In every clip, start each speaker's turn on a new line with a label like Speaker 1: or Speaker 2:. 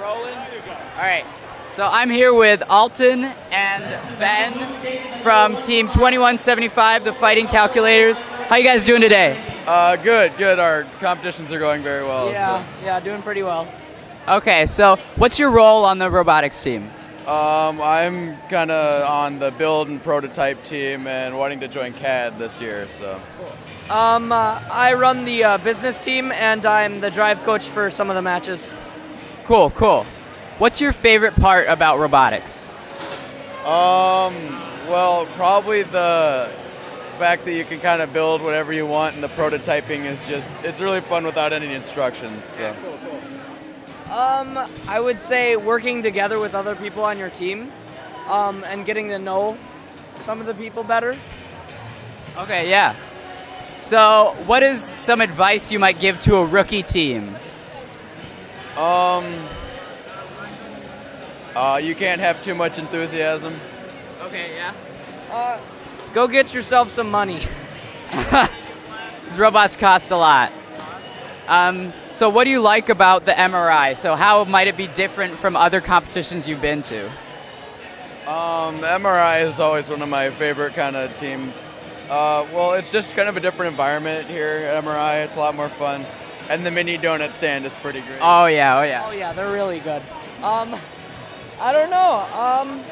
Speaker 1: rolling? All right. So I'm here with Alton and Ben from Team 2175, the Fighting Calculators. How you guys doing today?
Speaker 2: Uh, good, good. Our competitions are going very well.
Speaker 3: Yeah, yeah, doing pretty well.
Speaker 1: Okay, so what's your role on the robotics team?
Speaker 2: Um, I'm kind of on the build and prototype team and wanting to join CAD this year. So,
Speaker 3: Um, uh, I run the uh, business team and I'm the drive coach for some of the matches.
Speaker 1: Cool, cool. What's your favorite part about robotics?
Speaker 2: um, well, probably the fact that you can kind of build whatever you want, and the prototyping is just—it's really fun without any instructions. So.
Speaker 3: Um, I would say working together with other people on your team, um, and getting to know some of the people better.
Speaker 1: Okay, yeah. So, what is some advice you might give to a rookie team?
Speaker 2: Um, uh, you can't have too much enthusiasm.
Speaker 1: Okay, yeah.
Speaker 3: Uh, go get yourself some money.
Speaker 1: These robots cost a lot. Um, so, what do you like about the MRI? So, how might it be different from other competitions you've been to?
Speaker 2: Um, MRI is always one of my favorite kind of teams. Uh, well, it's just kind of a different environment here at MRI. It's a lot more fun. And the mini donut stand is pretty great.
Speaker 1: Oh yeah, oh yeah.
Speaker 3: Oh yeah, they're really good. Um, I don't know. Um,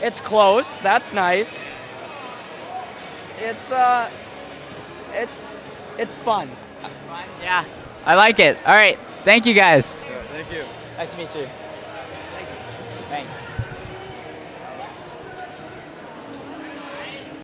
Speaker 3: it's close. That's nice. It's uh, it, it's fun.
Speaker 1: Yeah, I like it. All right, thank you guys.
Speaker 2: Yeah, thank you.
Speaker 1: Nice to meet you. Thanks.